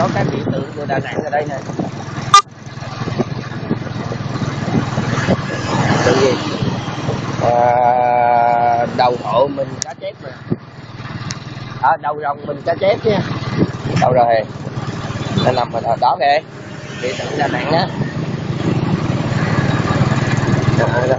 có cái biểu tượng của Đà Nẵng ở đây nè. Tự gì? À, đầu hộ mình cá chép nè. À, đầu rồng mình cá chép nha. Đâu rồi? Nó nằm ở đó kìa. Biểu tượng Đà Nẵng á. À, đó.